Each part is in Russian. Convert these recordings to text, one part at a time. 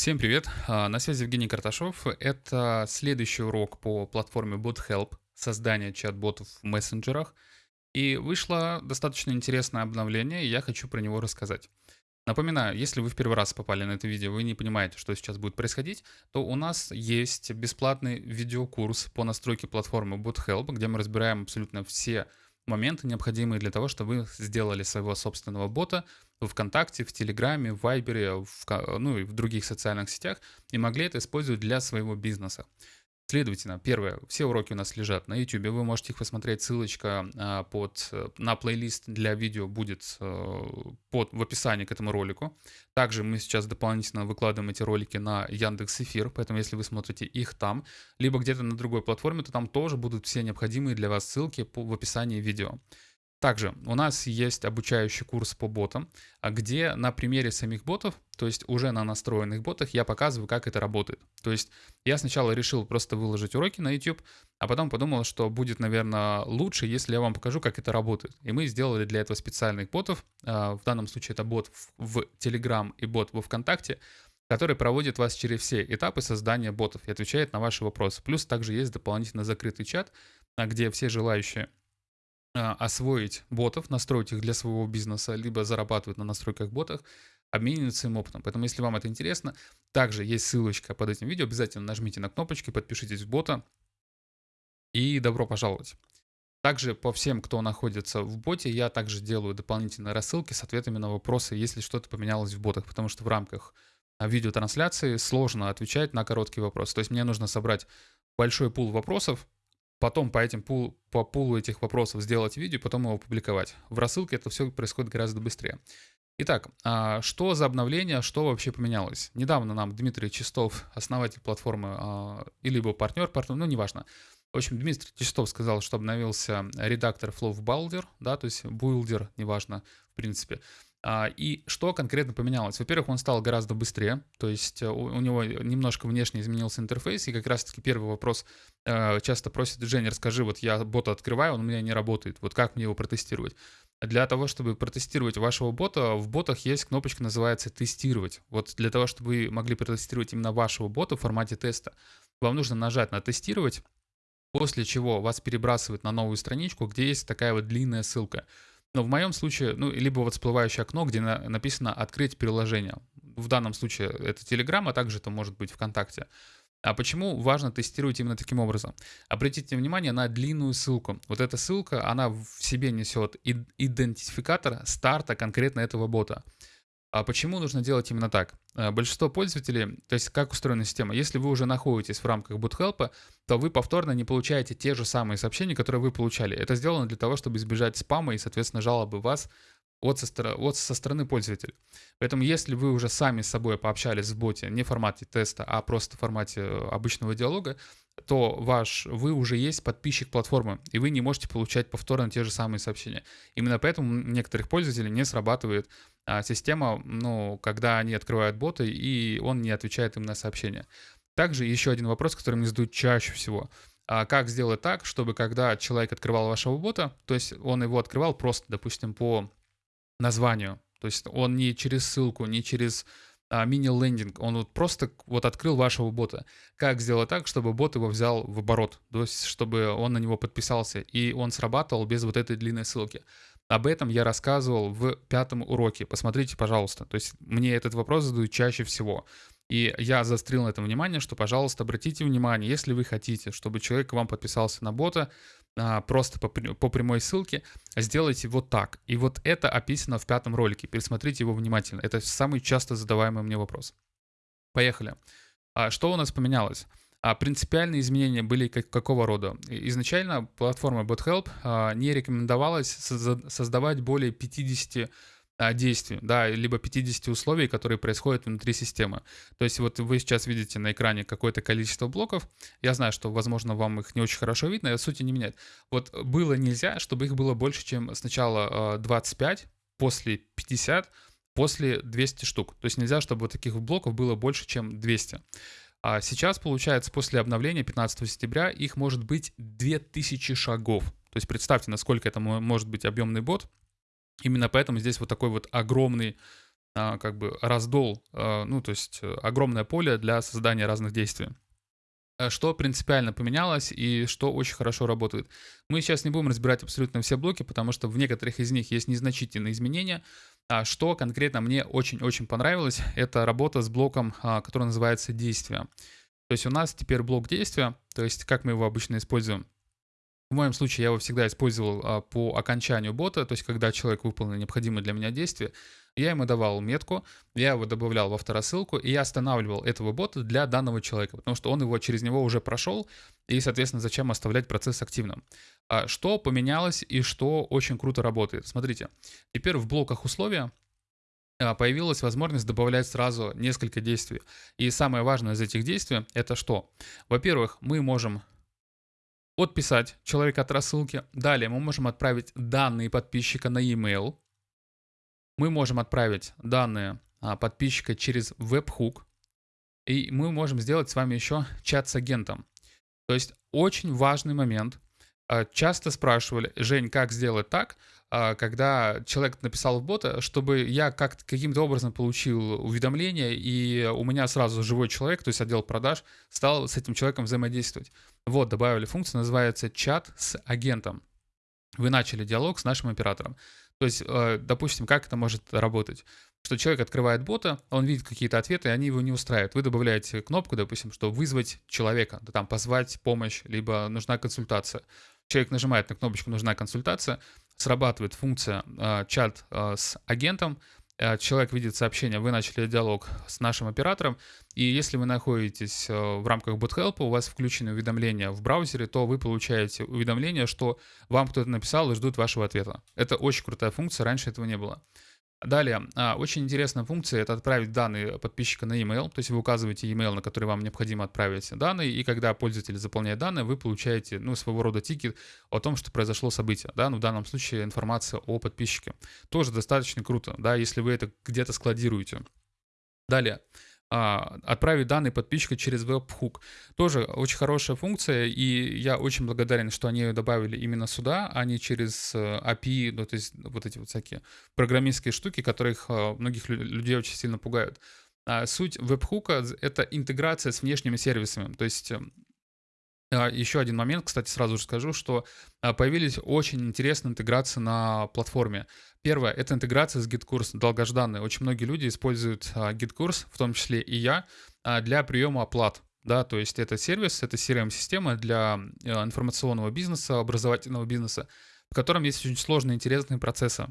Всем привет! А, На связи Евгений Карташов. Это следующий урок по платформе BotHelp, создание чат-ботов в мессенджерах. И вышло достаточно интересное обновление, и я хочу про него рассказать. Напоминаю, если вы в первый раз попали на это видео, вы не понимаете, что сейчас будет происходить, то у нас есть бесплатный видеокурс по настройке платформы BotHelp, где мы разбираем абсолютно все моменты, необходимые для того, чтобы вы сделали своего собственного бота ВКонтакте, в Телеграме, в Вайбере, в, ну и в других социальных сетях, и могли это использовать для своего бизнеса. Следовательно, первое, все уроки у нас лежат на YouTube, вы можете их посмотреть, ссылочка а, под, на плейлист для видео будет э, под, в описании к этому ролику. Также мы сейчас дополнительно выкладываем эти ролики на Яндекс Эфир, поэтому если вы смотрите их там, либо где-то на другой платформе, то там тоже будут все необходимые для вас ссылки по, в описании видео. Также у нас есть обучающий курс по ботам, а где на примере самих ботов, то есть уже на настроенных ботах, я показываю, как это работает. То есть я сначала решил просто выложить уроки на YouTube, а потом подумал, что будет, наверное, лучше, если я вам покажу, как это работает. И мы сделали для этого специальных ботов. А, в данном случае это бот в Telegram и бот во ВКонтакте, который проводит вас через все этапы создания ботов и отвечает на ваши вопросы. Плюс также есть дополнительно закрытый чат, а, где все желающие освоить ботов, настроить их для своего бизнеса, либо зарабатывать на настройках ботов, обмениваться им опытом. Поэтому, если вам это интересно, также есть ссылочка под этим видео. Обязательно нажмите на кнопочки, подпишитесь в бота. И добро пожаловать. Также по всем, кто находится в боте, я также делаю дополнительные рассылки с ответами на вопросы, если что-то поменялось в ботах, потому что в рамках а, видеотрансляции сложно отвечать на короткие вопросы. То есть мне нужно собрать большой пул вопросов, потом по этим пул, по пулу этих вопросов сделать видео, потом его опубликовать. В рассылке это все происходит гораздо быстрее. Итак, а, что за обновление, что вообще поменялось? Недавно нам Дмитрий Чистов, основатель платформы, а, и либо партнер, партнер, ну неважно. В общем, Дмитрий Чистов сказал, что обновился редактор Flow Builder, да, то есть Builder, неважно, в принципе. А, и что конкретно поменялось? Во-первых, он стал гораздо быстрее, то есть э, у, него немножко внешне изменился интерфейс, и как раз-таки первый вопрос э, часто просит, Женя, расскажи, вот я бота открываю, он у меня не работает, вот как мне его протестировать? Для того, чтобы протестировать вашего бота, в ботах есть кнопочка, называется «Тестировать». Вот для того, чтобы вы могли протестировать именно вашего бота в формате теста, вам нужно нажать на «Тестировать», после чего вас перебрасывает на новую страничку, где есть такая вот длинная ссылка – но в моем случае, ну, либо вот всплывающее окно, где на, написано «Открыть приложение». В данном случае это Telegram, а также это может быть ВКонтакте. А почему важно тестировать именно таким образом? Обратите внимание на длинную ссылку. Вот эта ссылка, она в себе несет идентификатор старта конкретно этого бота. А почему нужно делать именно так? Э, большинство пользователей, то есть как устроена система, если вы уже находитесь в рамках BootHelp, то вы повторно не получаете те же самые сообщения, которые вы получали. Это сделано для того, чтобы избежать спама и, соответственно, жалобы вас от со, от со стороны пользователя. Поэтому если вы уже сами с собой пообщались в боте не в формате теста, а просто в формате э, обычного диалога, то ваш, вы уже есть подписчик платформы, и вы не можете получать повторно те же самые сообщения. Именно поэтому у некоторых пользователей не срабатывает а, система, ну, когда они открывают боты, и он не отвечает им на сообщения. Также еще один вопрос, который мне задают чаще всего. А как сделать так, чтобы когда человек открывал вашего бота, то есть он его открывал просто, допустим, по названию, то есть он не через ссылку, не через а, мини-лендинг, он вот просто вот открыл вашего бота. Как сделать так, чтобы бот его взял в оборот, то есть чтобы он на него подписался, и он срабатывал без вот этой длинной ссылки. Об этом я рассказывал в пятом уроке, посмотрите, пожалуйста. То есть мне этот вопрос задают чаще всего. И я заострил на этом внимание, что, пожалуйста, обратите внимание, если вы хотите, чтобы человек к вам подписался на бота, а, просто по, по прямой ссылке, сделайте вот так. И вот это описано в пятом ролике. Пересмотрите его внимательно. Это самый часто задаваемый мне вопрос. Поехали. А что у нас поменялось? А принципиальные изменения были как, какого рода? Изначально платформа BotHelp а, не рекомендовалась создавать более 50 а, действий, да, либо 50 условий, которые происходят внутри системы. То есть вот вы сейчас видите на экране какое-то количество блоков. Я знаю, что, возможно, вам их не очень хорошо видно, это сути не меняет. Вот было нельзя, чтобы их было больше, чем сначала 25, а, после 50, после 200 штук. То есть нельзя, чтобы вот таких блоков было больше, чем 200. А сейчас, получается, после обновления 15 сентября их может быть 2000 шагов. То есть представьте, насколько это может быть объемный бот. Именно поэтому здесь вот такой вот огромный а, как бы раздол, а, ну, то есть э, огромное поле для создания разных действий. А что принципиально поменялось и что очень хорошо работает. Мы сейчас не будем разбирать абсолютно все блоки, потому что в некоторых из них есть незначительные изменения. А что конкретно мне очень-очень понравилось, это работа с блоком, который называется «Действие». То есть у нас теперь блок действия, то есть как мы его обычно используем. В моем случае я его всегда использовал а, по окончанию бота, то есть когда человек выполнил необходимое для меня действие, я ему давал метку, я его добавлял во второсылку, и я останавливал этого бота для данного человека, потому что он его через него уже прошел, и, соответственно, зачем оставлять процесс активным. А что поменялось и что очень круто работает? Смотрите, теперь в блоках условия а, появилась возможность добавлять сразу несколько действий. И самое важное из этих действий это что? Во-первых, мы можем подписать человека от рассылки. Далее мы можем отправить данные подписчика на e-mail. Мы можем отправить данные а, подписчика через веб-хук. И мы можем сделать с вами еще чат с агентом. То есть очень важный момент. А, часто спрашивали, Жень, как сделать так, а, когда человек написал в бота, чтобы я как каким-то образом получил уведомление, и у меня сразу живой человек, то есть отдел продаж, стал с этим человеком взаимодействовать. Вот, добавили функцию, называется чат с агентом. Вы начали диалог с нашим оператором. То есть, э, допустим, как это может работать? Что человек открывает бота, он видит какие-то ответы, и они его не устраивают. Вы добавляете кнопку, допустим, что вызвать человека, там позвать помощь, либо нужна консультация. Человек нажимает на кнопочку «Нужна консультация», срабатывает функция э, чат э, с агентом, э, человек видит сообщение, вы начали диалог с нашим оператором, и если вы находитесь в рамках BotHelp, у вас включены уведомления в браузере, то вы получаете уведомление, что вам кто-то написал и ждут вашего ответа. Это очень крутая функция, раньше этого не было. Далее, а, очень интересная функция — это отправить данные подписчика на e-mail, то есть вы указываете e-mail, на который вам необходимо отправить данные, и когда пользователь заполняет данные, вы получаете, ну, своего рода тикет о том, что произошло событие, да, ну, в данном случае информация о подписчике. Тоже достаточно круто, да, если вы это где-то складируете. Далее, а, отправить данные подписчика через веб-хук. Тоже очень хорошая функция, и я очень благодарен, что они ее добавили именно сюда, а не через э, API, ну, то есть вот эти вот всякие программистские штуки, которых э, многих людей очень сильно пугают. А суть веб-хука — это интеграция с внешними сервисами, то есть эм, а, еще один момент, кстати, сразу же скажу, что появились очень интересные интеграции на платформе. Первое — это интеграция с GitKurs, долгожданная. Очень многие люди используют а, GitKurs, в том числе и я, для приема оплат. Да, то есть это сервис, это CRM-система для информационного бизнеса, образовательного бизнеса, в котором есть очень сложные интересные процессы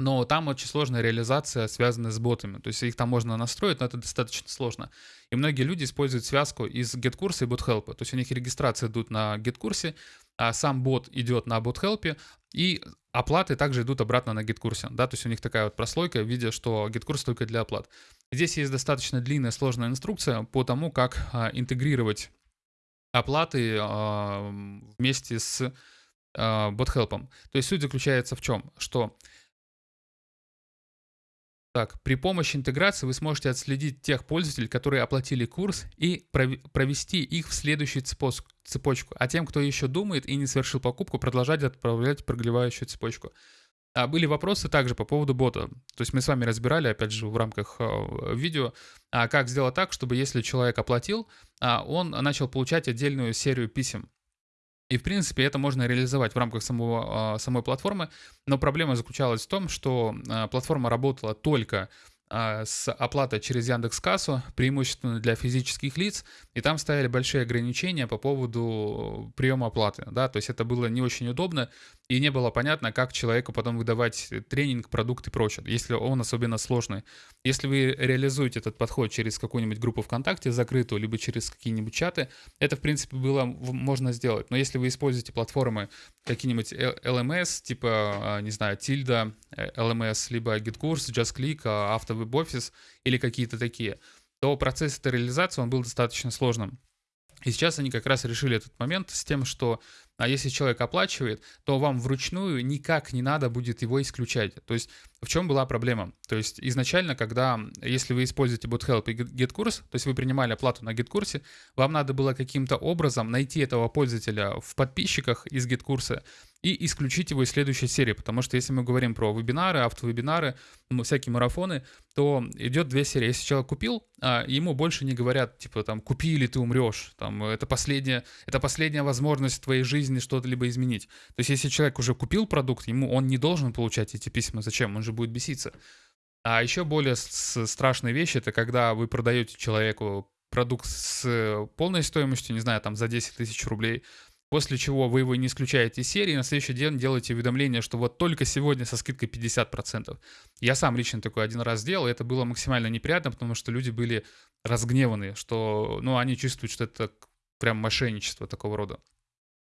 но там очень сложная реализация, связанная с ботами. То есть их там можно настроить, но это достаточно сложно. И многие люди используют связку из GetCourse и BotHelp. То есть у них регистрации идут на GetCourse, а сам бот идет на BotHelp, и оплаты также идут обратно на GetCourse. Да? То есть у них такая вот прослойка в виде, что GetCourse только для оплат. Здесь есть достаточно длинная, сложная инструкция по тому, как а, интегрировать оплаты а, вместе с а, BotHelp. То есть суть заключается в чем? Что так, при помощи интеграции вы сможете отследить тех пользователей, которые оплатили курс, и провести их в следующую цепочку. А тем, кто еще думает и не совершил покупку, продолжать отправлять проглевающую цепочку. А были вопросы также по поводу бота. То есть мы с вами разбирали, опять же, в рамках э, видео, а как сделать так, чтобы если человек оплатил, а он начал получать отдельную серию писем. И, в принципе, это можно реализовать в рамках самого, а, самой платформы, но проблема заключалась в том, что платформа работала только с оплатой через Яндекс Кассу, преимущественно для физических лиц, и там ставили большие ограничения по поводу приема оплаты, да, то есть это было не очень удобно, и не было понятно, как человеку потом выдавать тренинг, продукт и прочее, если он особенно сложный. Если вы реализуете этот подход через какую-нибудь группу ВКонтакте закрытую, либо через какие-нибудь чаты, это, в принципе, было можно сделать. Но если вы используете платформы какие-нибудь LMS, типа, не знаю, Tilda, LMS, либо GitKurs, JustClick, AutoWebOffice или какие-то такие, то процесс этой реализации, он был достаточно сложным. И сейчас они как раз решили этот момент с тем, что А если человек оплачивает, то вам вручную никак не надо будет его исключать. То есть в чем была проблема? То есть изначально, когда, если вы используете BootHelp и GetCourse, то есть вы принимали оплату на GetCourse, вам надо было каким-то образом найти этого пользователя в подписчиках из GetCourse и исключить его из следующей серии, потому что если мы говорим про вебинары, автовебинары, всякие марафоны, то идет две серии. Если человек купил, а, ему больше не говорят, типа, там, купи или ты умрешь, там, это последняя, это последняя возможность в твоей жизни что-то либо изменить. То есть если человек уже купил продукт, ему он не должен получать эти письма. Зачем? Он же будет беситься. А еще более страшная вещь, это когда вы продаете человеку продукт с полной стоимостью, не знаю, там, за 10 тысяч рублей, после чего вы его не исключаете из серии, на следующий день делаете уведомление, что вот только сегодня со скидкой 50%. Я сам лично такой один раз сделал, и это было максимально неприятно, потому что люди были разгневаны, что, ну, они чувствуют, что это прям мошенничество такого рода.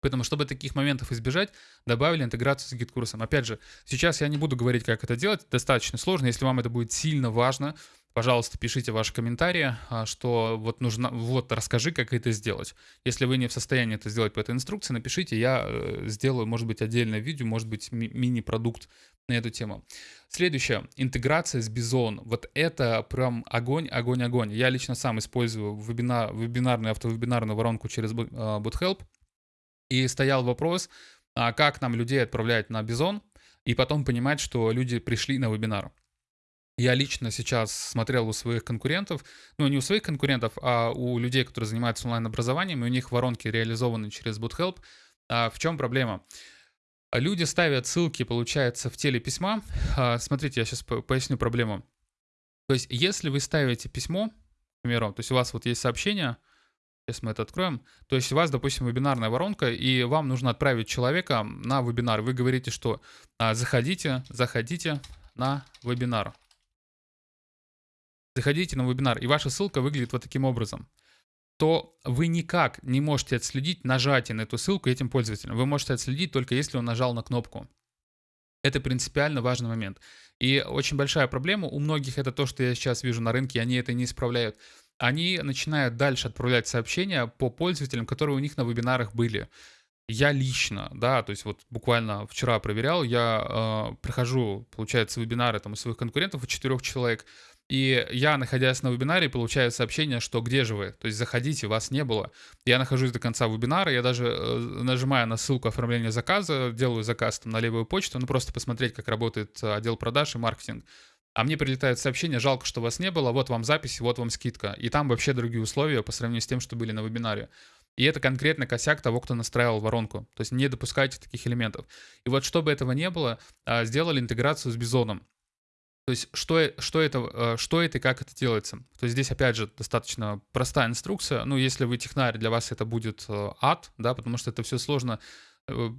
Поэтому, чтобы таких моментов избежать, добавили интеграцию с GetCourse'ом. Опять же, сейчас я не буду говорить, как это делать, достаточно сложно. Если вам это будет сильно важно, пожалуйста, пишите ваши комментарии, а, что вот нужно, вот расскажи, как это сделать. Если вы не в состоянии это сделать по этой инструкции, напишите, я э, сделаю, может быть, отдельное видео, может быть, ми- мини-продукт на эту тему. Следующее, интеграция с Bizon. Вот это прям огонь, огонь, огонь. Я лично сам использую вебинар, вебинарную, автовебинарную воронку через BotHelp. И стоял вопрос, а как нам людей отправлять на Бизон, и потом понимать, что люди пришли на вебинар. Я лично сейчас смотрел у своих конкурентов, ну не у своих конкурентов, а у людей, которые занимаются онлайн-образованием, и у них воронки реализованы через BootHelp. А в чем проблема? Люди ставят ссылки, получается, в теле письма. А, смотрите, я сейчас поясню проблему. То есть, если вы ставите письмо, к примеру, то есть у вас вот есть сообщение, Сейчас мы это откроем. То есть у вас, допустим, вебинарная воронка, и вам нужно отправить человека на вебинар. Вы говорите, что а, заходите, заходите на вебинар. Заходите на вебинар, и ваша ссылка выглядит вот таким образом то вы никак не можете отследить нажатие на эту ссылку этим пользователем. Вы можете отследить только если он нажал на кнопку. Это принципиально важный момент. И очень большая проблема у многих это то, что я сейчас вижу на рынке, они это не исправляют они начинают дальше отправлять сообщения по пользователям, которые у них на вебинарах были. Я лично, да, то есть вот буквально вчера проверял, я э, прохожу, получается, вебинары там у своих конкурентов, у четырех человек, и я, находясь на вебинаре, получаю сообщение, что где же вы? То есть заходите, вас не было. Я нахожусь до конца вебинара, я даже э, нажимаю на ссылку оформления заказа, делаю заказ там на левую почту, ну просто посмотреть, как работает э, отдел продаж и маркетинг а мне прилетает сообщение, жалко, что вас не было, вот вам запись, вот вам скидка. И там вообще другие условия по сравнению с тем, что были на вебинаре. И это конкретно косяк того, кто настраивал воронку. То есть не допускайте таких элементов. И вот чтобы этого не было, а, сделали интеграцию с Бизоном. То есть что, что, это, а, что это и как это делается. То есть здесь, опять же, достаточно простая инструкция. Ну, если вы технарь, для вас это будет э, ад, да, потому что это все сложно э,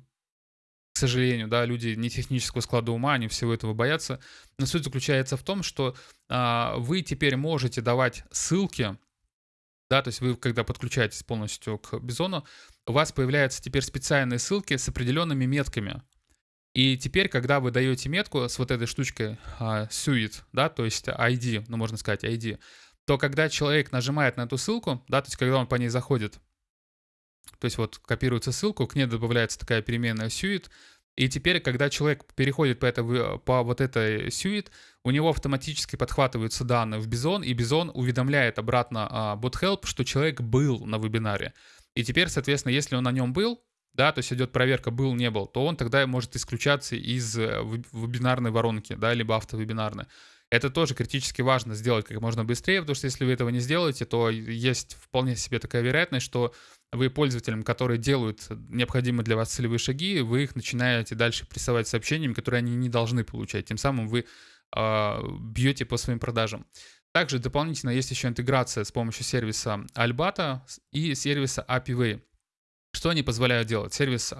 сожалению, да, люди не технического склада ума, они всего этого боятся. Но суть заключается в том, что а, вы теперь можете давать ссылки, да, то есть вы, когда подключаетесь полностью к Бизону, у вас появляются теперь специальные ссылки с определенными метками. И теперь, когда вы даете метку с вот этой штучкой uh, suite, да, то есть ID, ну можно сказать ID, то когда человек нажимает на эту ссылку, да, то есть когда он по ней заходит, то есть вот копируется ссылку, к ней добавляется такая переменная suite, и теперь, когда человек переходит по, это, по вот этой suite, у него автоматически подхватываются данные в Bison, и Bison уведомляет обратно а, BotHelp, что человек был на вебинаре. И теперь, соответственно, если он на нем был, да, то есть идет проверка был, не был, то он тогда может исключаться из э, вебинарной воронки, да, либо автовебинарной. Это тоже критически важно сделать как можно быстрее, потому что если вы этого не сделаете, то есть вполне себе такая вероятность, что вы пользователям, которые делают необходимые для вас целевые шаги, вы их начинаете дальше прессовать сообщениями, которые они не должны получать. Тем самым вы э, бьете по своим продажам. Также дополнительно есть еще интеграция с помощью сервиса Albata и сервиса API Что они позволяют делать? Сервис,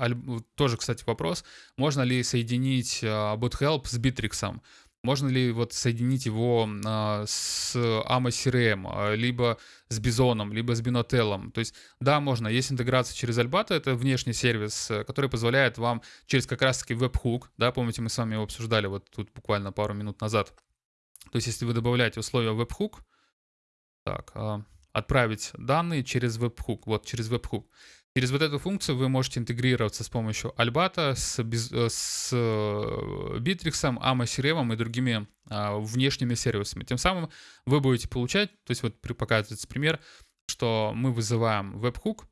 тоже, кстати, вопрос, можно ли соединить BootHelp с Bittrex? Можно ли вот соединить его а, с AMA CRM, а, либо с Бизоном, либо с Binotelом? То есть, да, можно. Есть интеграция через Albata, это внешний сервис, э, который позволяет вам через как раз-таки webhook, да, помните, мы с вами его обсуждали вот тут буквально пару минут назад. То есть, если вы добавляете условия webhook, так, а, отправить данные через веб-хук. Вот, через веб-хук. Через вот эту функцию вы можете интегрироваться с помощью Альбата, с, э, с Bittrex, э, AMA и другими а, внешними сервисами. Тем самым вы будете получать, то есть вот показывается пример, что мы вызываем веб-хук,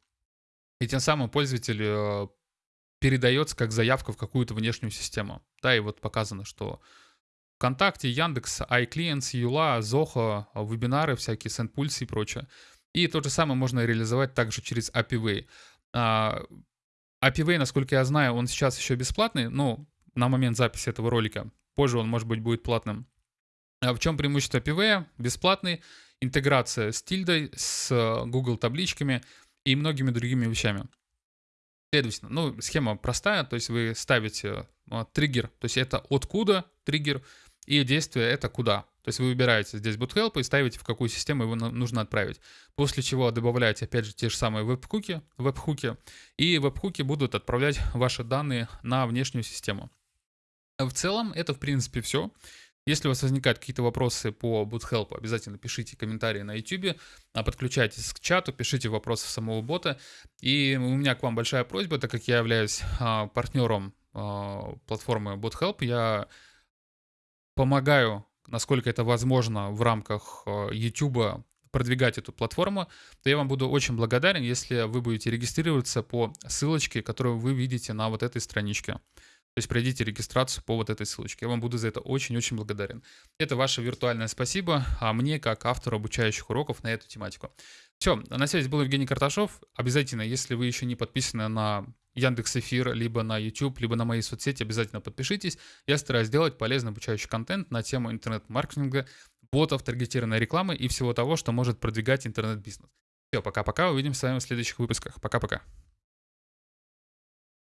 и тем самым пользователь э, передается как заявка в какую-то внешнюю систему. Да, и вот показано, что ВКонтакте, Яндекс, iClients, Юла, Zoho, вебинары всякие, SendPulse и прочее. И то же самое можно реализовать также через API а, API насколько я знаю, он сейчас еще бесплатный, ну, на момент записи этого ролика. Позже он, может быть, будет платным. А в чем преимущество API? Бесплатный, интеграция с тильдой, с Google табличками и многими другими вещами. Следовательно, ну, схема простая, то есть вы ставите э, триггер, то есть это откуда триггер, и действие это куда. То есть вы выбираете здесь boothelp и ставите, в какую систему его нужно отправить. После чего добавляете, опять же, те же самые веб-хуки, веб-хуки, и веб-хуки будут отправлять ваши данные на внешнюю систему. В целом, это, в принципе, все. Если у вас возникают какие-то вопросы по BootHelp, обязательно пишите комментарии на YouTube, а подключайтесь к чату, пишите вопросы самого бота. И у меня к вам большая просьба, так как я являюсь а, партнером а, платформы BootHelp, я помогаю, насколько это возможно в рамках YouTube продвигать эту платформу, то я вам буду очень благодарен, если вы будете регистрироваться по ссылочке, которую вы видите на вот этой страничке. То есть пройдите регистрацию по вот этой ссылочке. Я вам буду за это очень-очень благодарен. Это ваше виртуальное спасибо, а мне как автору обучающих уроков на эту тематику. Все, на связи был Евгений Карташов. Обязательно, если вы еще не подписаны на Яндекс Эфир, либо на YouTube, либо на мои соцсети, обязательно подпишитесь. Я стараюсь делать полезный обучающий контент на тему интернет-маркетинга, ботов, таргетированной рекламы и всего того, что может продвигать интернет-бизнес. Все, пока-пока, увидимся с вами в следующих выпусках. Пока-пока.